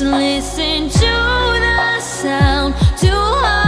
listen to the sound. To